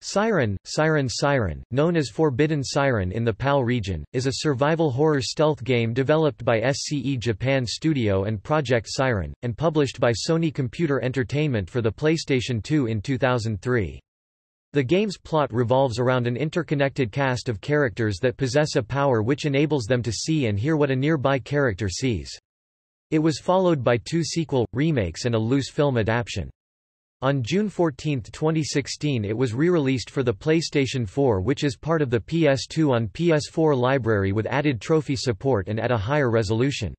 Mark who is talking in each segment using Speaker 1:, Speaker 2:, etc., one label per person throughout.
Speaker 1: Siren, Siren Siren, known as Forbidden Siren in the PAL region, is a survival horror stealth game developed by SCE Japan Studio and Project Siren, and published by Sony Computer Entertainment for the PlayStation 2 in 2003. The game's plot revolves around an interconnected cast of characters that possess a power which enables them to see and hear what a nearby character sees. It was followed by two sequel, remakes and a loose film adaptation. On June 14, 2016 it was re-released for the PlayStation 4 which is part of the PS2 on PS4 library with added trophy support and at a higher resolution.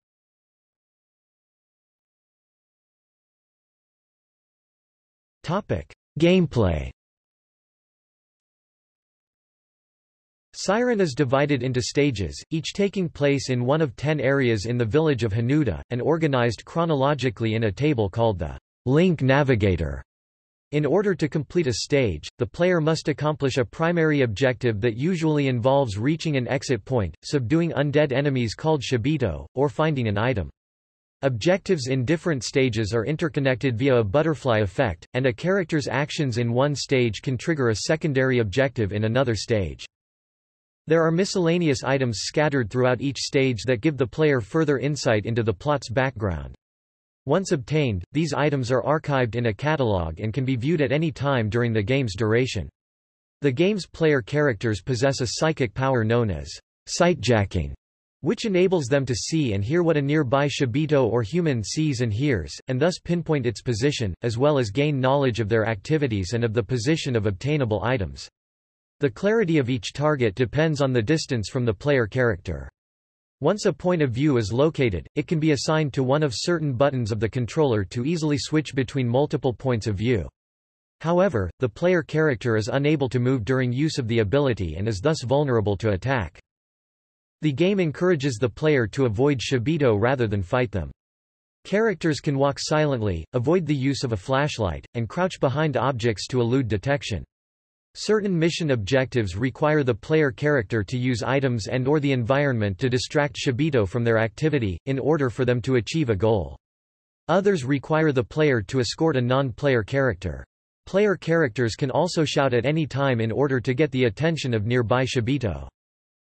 Speaker 1: Gameplay Siren is divided into stages, each taking place in one of ten areas in the village of Hanuda, and organized chronologically in a table called the Link Navigator. In order to complete a stage, the player must accomplish a primary objective that usually involves reaching an exit point, subduing undead enemies called Shibito, or finding an item. Objectives in different stages are interconnected via a butterfly effect, and a character's actions in one stage can trigger a secondary objective in another stage. There are miscellaneous items scattered throughout each stage that give the player further insight into the plot's background. Once obtained, these items are archived in a catalog and can be viewed at any time during the game's duration. The game's player characters possess a psychic power known as sightjacking, which enables them to see and hear what a nearby Shibito or human sees and hears, and thus pinpoint its position, as well as gain knowledge of their activities and of the position of obtainable items. The clarity of each target depends on the distance from the player character. Once a point of view is located, it can be assigned to one of certain buttons of the controller to easily switch between multiple points of view. However, the player character is unable to move during use of the ability and is thus vulnerable to attack. The game encourages the player to avoid Shibito rather than fight them. Characters can walk silently, avoid the use of a flashlight, and crouch behind objects to elude detection. Certain mission objectives require the player character to use items and or the environment to distract Shibito from their activity, in order for them to achieve a goal. Others require the player to escort a non-player character. Player characters can also shout at any time in order to get the attention of nearby Shibito.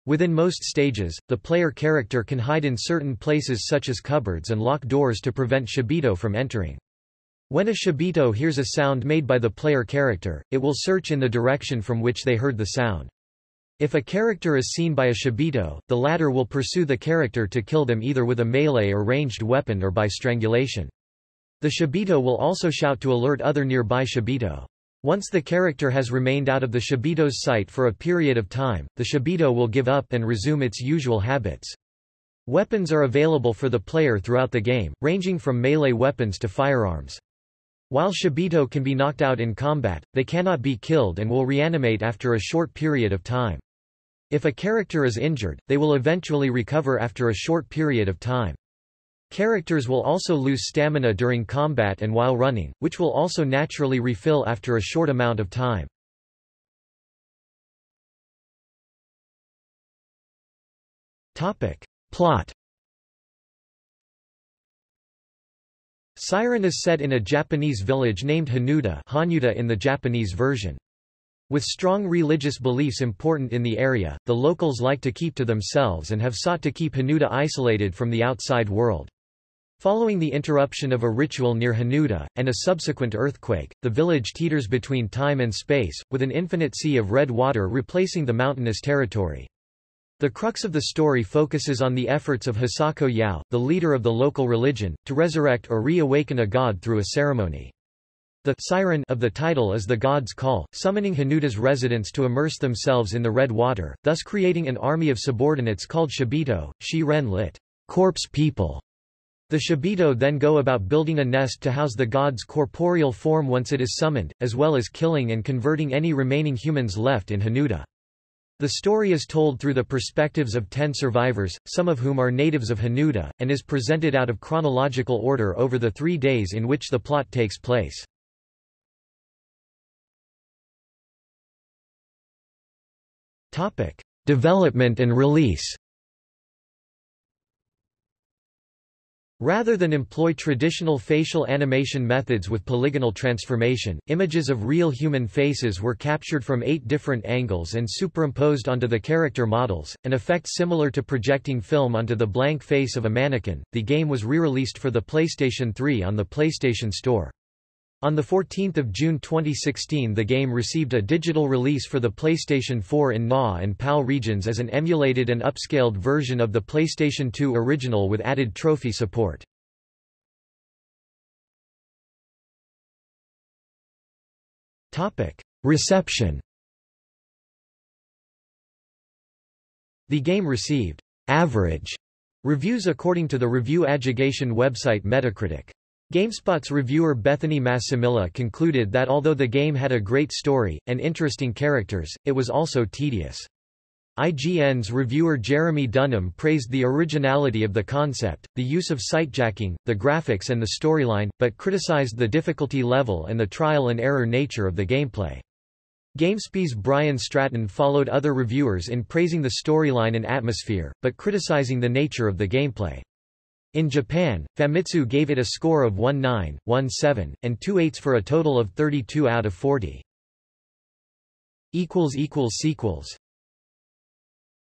Speaker 1: Within most stages, the player character can hide in certain places such as cupboards and lock doors to prevent Shibito from entering. When a Shibito hears a sound made by the player character, it will search in the direction from which they heard the sound. If a character is seen by a Shibito, the latter will pursue the character to kill them either with a melee or ranged weapon or by strangulation. The Shibito will also shout to alert other nearby Shibito. Once the character has remained out of the Shibito's sight for a period of time, the Shibito will give up and resume its usual habits. Weapons are available for the player throughout the game, ranging from melee weapons to firearms. While Shibito can be knocked out in combat, they cannot be killed and will reanimate after a short period of time. If a character is injured, they will eventually recover after a short period of time. Characters will also lose stamina during combat and while running, which will also naturally refill after a short amount of time. Topic. Plot Siren is set in a Japanese village named Hanuda, Hanuta in the Japanese version. With strong religious beliefs important in the area, the locals like to keep to themselves and have sought to keep Hanuda isolated from the outside world. Following the interruption of a ritual near Hanuda, and a subsequent earthquake, the village teeters between time and space, with an infinite sea of red water replacing the mountainous territory. The crux of the story focuses on the efforts of Hisako Yao, the leader of the local religion, to resurrect or reawaken a god through a ceremony. The siren of the title is the god's call, summoning Hanuda's residents to immerse themselves in the red water, thus creating an army of subordinates called Shibito, Shi-ren lit. Corpse people. The Shibito then go about building a nest to house the god's corporeal form once it is summoned, as well as killing and converting any remaining humans left in Hanuda. The story is told through the perspectives of ten survivors, some of whom are natives of Hanuda, and is presented out of chronological order over the three days in which the plot takes place. Development and release Rather than employ traditional facial animation methods with polygonal transformation, images of real human faces were captured from eight different angles and superimposed onto the character models, an effect similar to projecting film onto the blank face of a mannequin. The game was re-released for the PlayStation 3 on the PlayStation Store. On 14 June 2016 the game received a digital release for the PlayStation 4 in NA and PAL regions as an emulated and upscaled version of the PlayStation 2 original with added trophy support. Reception The game received average reviews according to the review aggregation website Metacritic. GameSpot's reviewer Bethany Massimilla concluded that although the game had a great story, and interesting characters, it was also tedious. IGN's reviewer Jeremy Dunham praised the originality of the concept, the use of sightjacking, the graphics and the storyline, but criticized the difficulty level and the trial-and-error nature of the gameplay. GameSpy's Brian Stratton followed other reviewers in praising the storyline and atmosphere, but criticizing the nature of the gameplay. In Japan, Famitsu gave it a score of 1.9, 1.7, and 2 8 for a total of 32 out of 40. Sequels